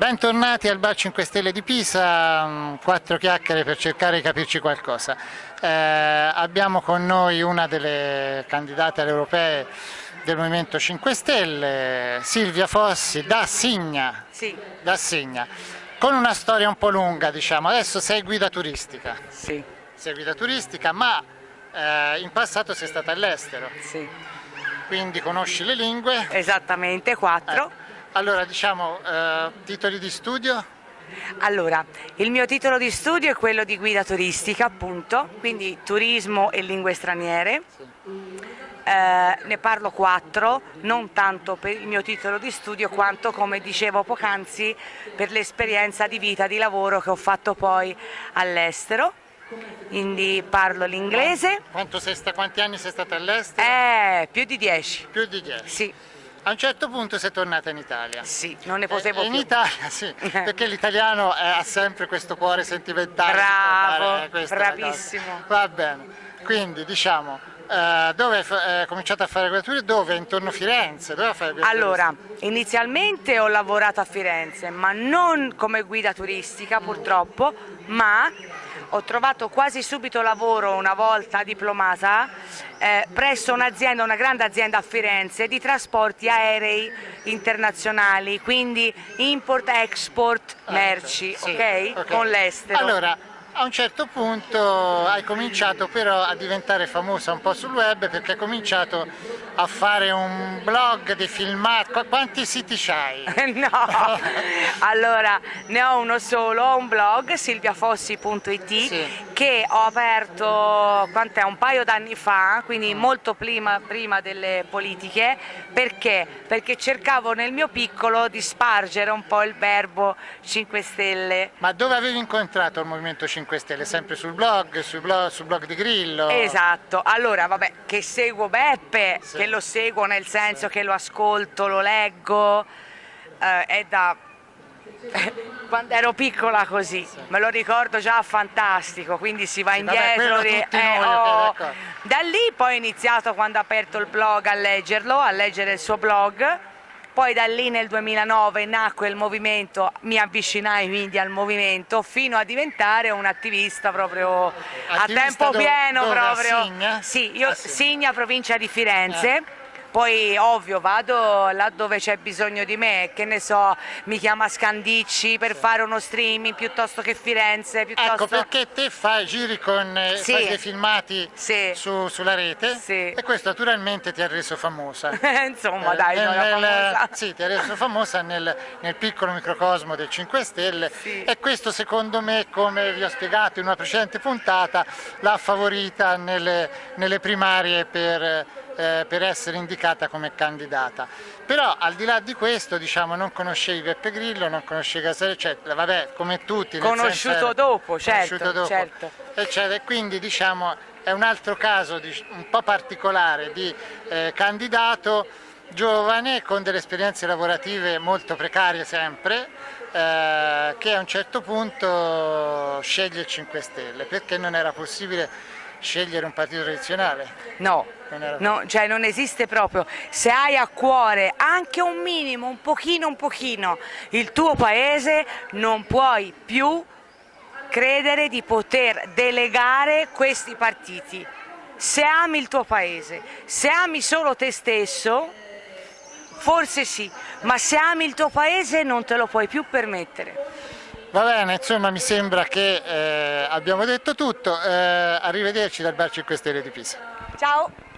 Bentornati al Bar 5 Stelle di Pisa, mm, quattro chiacchiere per cercare di capirci qualcosa. Eh, abbiamo con noi una delle candidate alle europee del Movimento 5 Stelle, Silvia Fossi da Signa, Sì, da Signa, con una storia un po' lunga diciamo, adesso sei guida turistica, sì, sei guida turistica ma eh, in passato sei stata all'estero, sì. quindi conosci le lingue. Esattamente, quattro. Ecco. Allora diciamo eh, titoli di studio? Allora, il mio titolo di studio è quello di guida turistica, appunto, quindi turismo e lingue straniere. Eh, ne parlo quattro, non tanto per il mio titolo di studio quanto, come dicevo poc'anzi, per l'esperienza di vita, di lavoro che ho fatto poi all'estero. Quindi parlo l'inglese, Quanto sei sta- quanti anni sei stata all'estero? eh, più di dieci. Più di 10. Sì, A un certo punto sei tornata in Italia. sì, non ne potevo e in più. Italia sì, perché l'italiano eh, ha sempre questo cuore sentimentale. Bravo, tornare, eh, bravissimo. Va bene, quindi diciamo, eh, dove hai fa- hai cominciato a fare quella Dove? Intorno a Firenze? Allora, inizialmente ho lavorato a Firenze, ma non come guida turistica purtroppo, ma ho trovato quasi subito lavoro una volta diplomata eh, presso un'azienda, una grande azienda a Firenze di trasporti aerei internazionali, quindi import-export merci, Sì, ok? ok. Con l'estero. Allora, a un certo punto hai cominciato però a diventare famosa un po' sul web perché hai cominciato a fare un blog di filmati. Qu- Quanti siti c'hai? No, allora ne ho uno solo, ho un blog silviafossi.it Sì. che ho aperto quant'è, un paio d'anni fa, quindi molto prima, prima delle politiche, perché? Perché cercavo nel mio piccolo di spargere un po' il verbo 5 Stelle. Ma dove avevi incontrato il Movimento 5 Stelle? Sempre sul blog, sul blog, sul blog di Grillo? Esatto, allora vabbè, che seguo Beppe, Sì. che lo seguo nel senso che lo ascolto, lo leggo, eh, è da quando ero piccola così, me lo ricordo già fantastico, quindi si va Sì, vabbè, indietro. tutti eh, noi, ho- d'accordo. da lì poi ho iniziato quando ho aperto il blog a leggerlo, a leggere il suo blog. Poi da lì nel 2009 nacque il movimento, mi avvicinai quindi al movimento fino a diventare un attivista proprio a Attivista tempo dove- pieno dove? A proprio. Signa? Sì, io Ah, sì. Signa, provincia di Firenze. Poi ovvio vado là dove c'è bisogno di me, che ne so, mi chiama Scandicci per fare uno streaming piuttosto che Firenze, piuttosto... Ecco perché te fai giri con eh, Sì. fai dei filmati Sì. su- sulla rete Sì. e questo naturalmente ti ha reso famosa. Insomma Eh, dai, nel- famosa. sì, ti ha reso famosa nel, nel piccolo microcosmo del 5 Stelle Sì. e questo secondo me, come vi ho spiegato in una precedente puntata, l'ha favorita nelle, nelle primarie per, eh, per essere indicata come candidata. Però al di là di questo, diciamo, non conoscevi Beppe Grillo, non conoscevi Casale, eccetera, vabbè, come tutti. Conosciuto senso, dopo, certo, conosciuto dopo, certo. eccetera. E quindi diciamo è un altro caso di- un po' particolare di eh, candidato giovane con delle esperienze lavorative molto precarie sempre eh, che a un certo punto sceglie il 5 Stelle perché non era possibile scegliere un partito tradizionale. No, no, cioè non esiste proprio. Se hai a cuore anche un minimo, un pochino, un pochino il tuo paese, non puoi più credere di poter delegare questi partiti. Se ami il tuo paese, se ami solo te stesso, forse sì, ma se ami il tuo paese non te lo puoi più permettere. Va bene, insomma mi sembra che eh, abbiamo detto tutto, Eh, arrivederci dal Bar 5 Stelle di Pisa. Ciao!